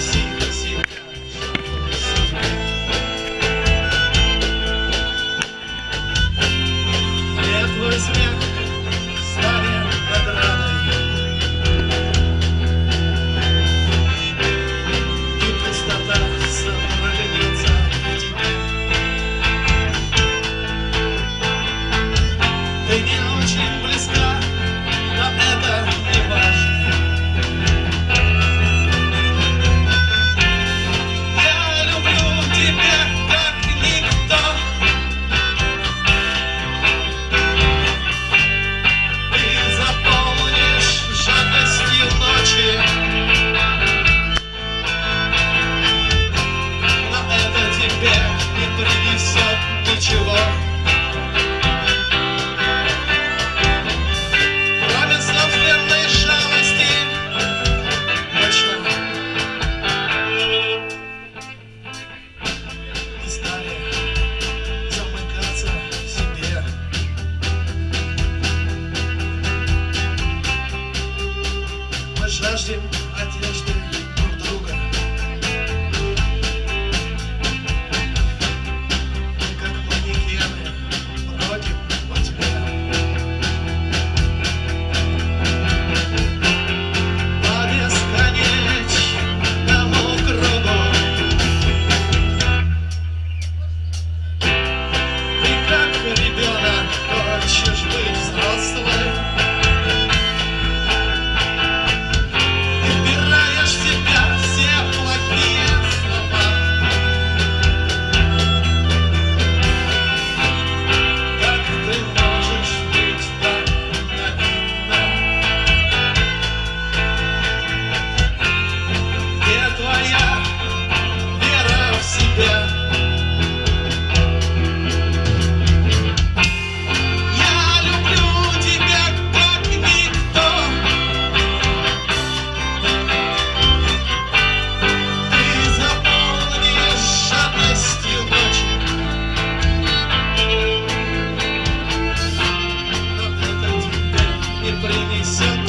see the vision. de preguiça.